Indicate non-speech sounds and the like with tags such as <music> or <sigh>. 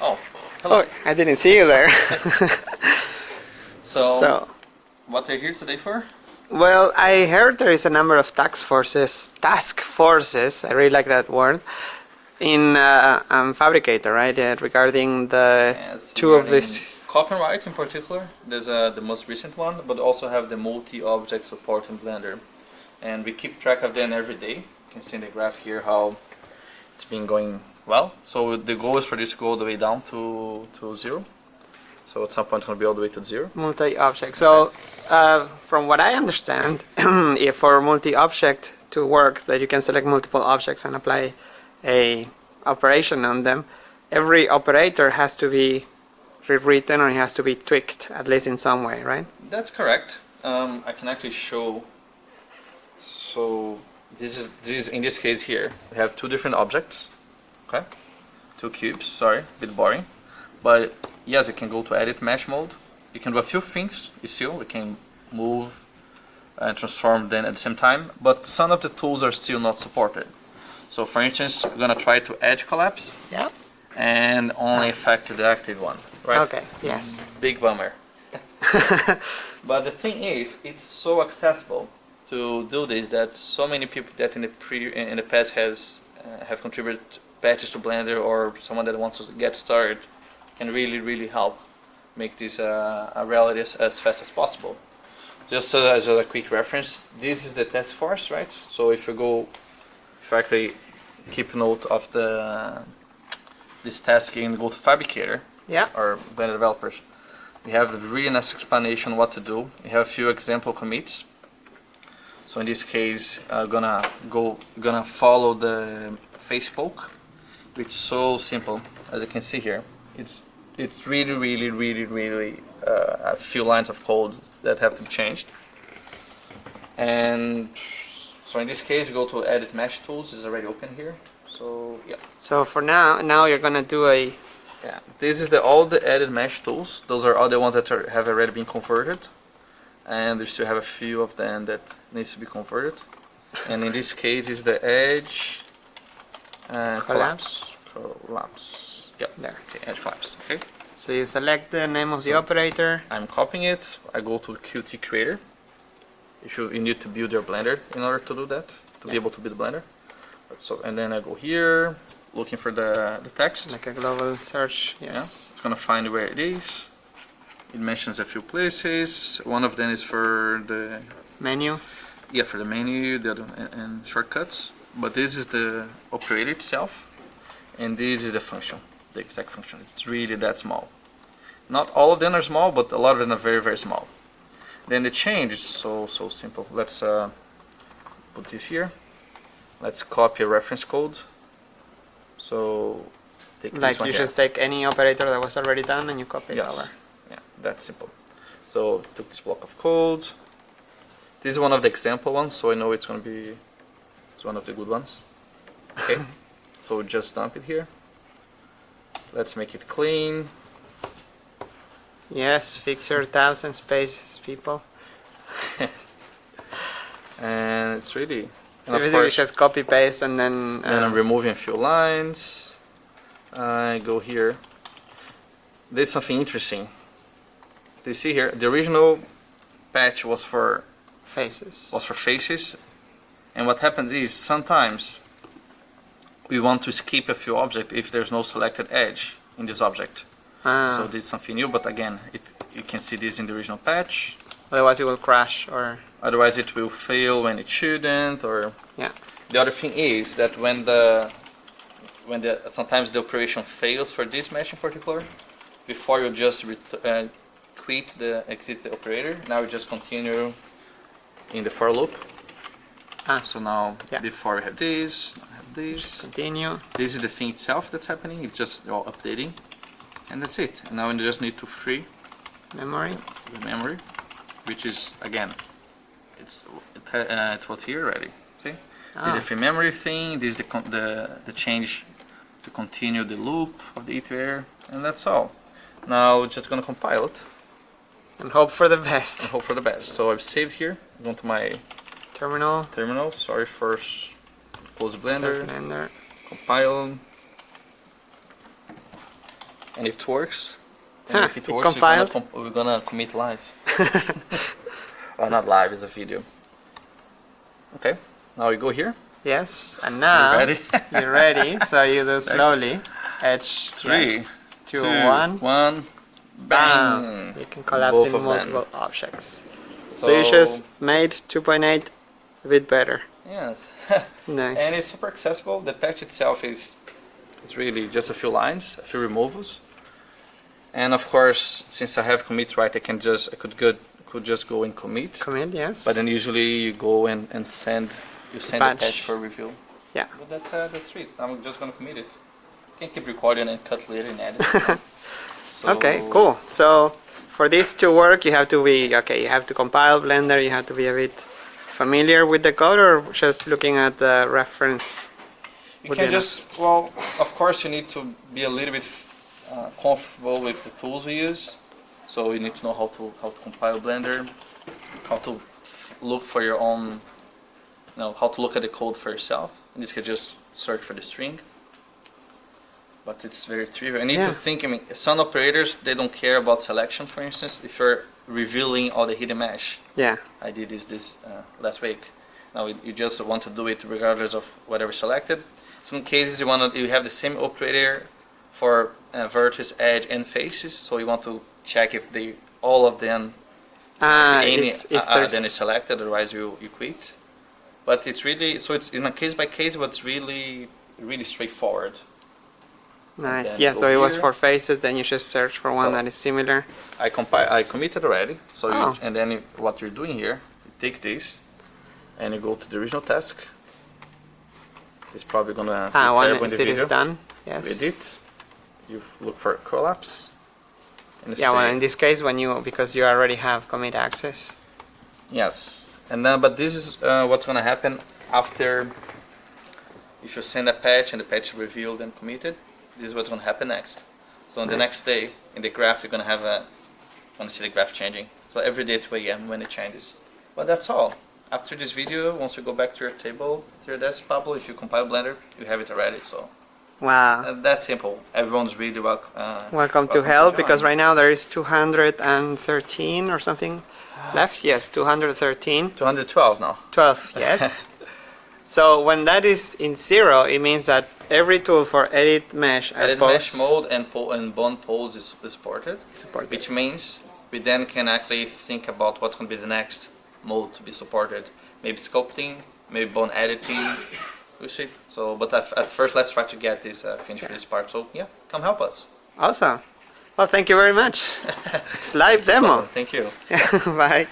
Oh, hello. Oh, I didn't see you there. <laughs> So, what are you here today for? well, I heard there is a number of task forces, task forces, I really like that word, in uh, um, Phabricator, right? Uh, regarding the Yes, two of these. Copyright in particular, there's uh, the most recent one, but also have the multi-object support in Blender. And we keep track of them every day. You can see in the graph here how it's been going well. So the goal is for this to go all the way down to, to zero. So at some point it's going to be all the way to zero. multi-object. So, uh, from what I understand, <clears throat> if for multi-object to work, that you can select multiple objects and apply a operation on them, every operator has to be rewritten or it has to be tweaked, at least in some way, right? That's correct. Um, I can actually show. So this is this in this case here we have two different objects. Okay, two cubes. Sorry, a bit boring, but yes, you can go to edit mesh mode. You can do a few things still. We can move and transform them at the same time, but some of the tools are still not supported. So for instance, we're gonna try to edge collapse Yeah. and only affect the active one. Right? Okay. Yes. Big bummer. <laughs> but the thing is, it's so accessible to do this that so many people that in the pre in the past has uh, have contributed patches to Blender or someone that wants to get started can really really help make this uh, a reality as, as fast as possible. Just uh, as a quick reference, this is the task force, right? So if you go, if you actually keep note of the this task and go to Phabricator, Yeah. or Blender developers. We have a really nice explanation what to do. We have a few example commits. So in this case, uh, gonna go, gonna follow the face poke, is so simple as you can see here. It's it's really really really really uh, a few lines of code that have to be changed. And so in this case, you go to edit mesh tools. is already open here. So yeah. So for now, now you're gonna do a Yeah, this is the all the added mesh tools. Those are all the ones that are, have already been converted, and we still have a few of them that needs to be converted. And in this case, is the edge uh, collapse. Collapse. Yep. there. Okay, edge collapse. Okay. So you select the name of the So- operator. I'm copying it. I go to Qt Creator. You you need to build your Blender in order to do that to be able to build Blender. So and then I go here, looking for the the text. Like a global search. Yeah, Yes. it's gonna find where it is. It mentions a few places. One of them is for the Menu. yeah for the menu, the other and, and shortcuts. But this is the operator itself, and this is the function, the exact function. It's really that small. Not all of them are small, but a lot of them are very very small. Then the change is so so simple. Let's uh, put this here. Let's copy a reference code. So take this Like you just take any operator that was already done and you copy it Yes. over. Yeah, that's simple. So took this block of code. This is one of the example ones, so I know it's gonna be it's one of the good ones. Okay. <laughs> so just dump it here. Let's make it clean. Yes, fix your tabs and spaces, people. <laughs> And it's really and of course just copy paste and then. then I'm um, removing a few lines. I go here. There's something interesting. Do you see here? The original patch was for faces. was for faces. And what happens is sometimes we want to skip a few objects if there's no selected edge in this object. Ah, So this is something new, but again, it, you can see this in the original patch. otherwise, it will crash or. Otherwise, it will fail when it shouldn't. Or Yeah. the other thing is that when the when the sometimes the operation fails for this mesh in particular, before you just ret- uh, quit the exit the operator, now you just continue in the for loop. Ah, So now, Yeah. before we have this, now we have this. continue. This is the thing itself that's happening. It's just all updating, and that's it. And now we just need to free Memory. the memory, which is again, it's it, uh, it was here already. See, this is Ah, the free memory thing. This is the con- the the change to continue the loop of the iterator, and that's all. Now we're just gonna compile it and hope for the and best. hope for the best. So I've saved here. Go to my Terminal. terminal. Sorry for close Blender. Blender. compile and if it works, Huh, if it it works? We're, gonna we're gonna commit live. well, <laughs> uh, not live, it's a video. Okay, now we go here. Yes, and now You now ready? <laughs> you're ready. So you do slowly. Edge Three, yes, two, two, one. one, Bam! bang. You can collapse Both in of them. multiple objects. So, you just made 2.8 a bit better. Yes, <laughs> Nice. and it's super accessible. The patch itself is it's really just a few lines, a few removals, and of course, since I have commit right, I can just I could go could just go and commit. Commit, yes. But then usually you go and, and send you send the patch. patch for review. Yeah. But that's uh, that's it. I'm just gonna commit it. I Can keep recording and cut later and edit. <laughs> So- Okay, cool. So for this to work, you have to be okay. You have to compile Blender. You have to be a bit familiar with the code, or just looking at the reference. You can enough. just well, of course, you need to be a little bit uh, comfortable with the tools we use. So you need to know how to how to compile Blender, how to look for your own, you know, how to look at the code for yourself. In this case, just search for the string. But it's very trivial. I need Yeah. to think. I mean, some operators they don't care about selection. For instance, if you're revealing all the hidden mesh, Yeah. I did this this uh, last week. Now you- you just want to do it regardless of whatever selected. Some cases you want to you have the same operator for uh, vertex, edge, and faces. So you want to check if they all of them Ah, any if, if uh, uh, then is selected. Otherwise you you quit. But it's really so it's in a case by case, but it's really really straightforward. Nice. Yeah. So it was for faces. Then you just search for one So- that is similar. I compile I committed already. So Oh. you, and then if, what you're doing here, you take this and you go to the original task. It's probably gonna Ah, one is the it is done. Yes. edit, you look for collapse. And Yeah. Well, in this case, when you because you already have commit access. yes, and then but this is uh, what's gonna happen after. If you send a patch and the patch is revealed and committed, this is what's gonna happen next. So on the next day in the graph, you're gonna have a, want to see the graph changing. So every day at 2 a.m. when it changes. But that's all. After this video, once you go back to your table, to your desk, Pablo, if you compile Blender, you have it already. So Wow. uh, that's simple. Everyone's really welcome. Uh, Welcome to hell because right now there is 213 or something left. Yes, 213. 212 now. 12, yes. <laughs> so when that is in zero, it means that every tool for edit mesh and Edit pose mesh mode and, and bond pose is supported, supported. which means we then can actually think about what's going to be the next mode to be supported. Maybe sculpting, maybe bond editing. We see. So, but at, at first, let's try to get this uh, finished for this part. So, yeah, come help us. Awesome. Well, thank you very much. <laughs> it's live demo. Thank you. <laughs> Bye.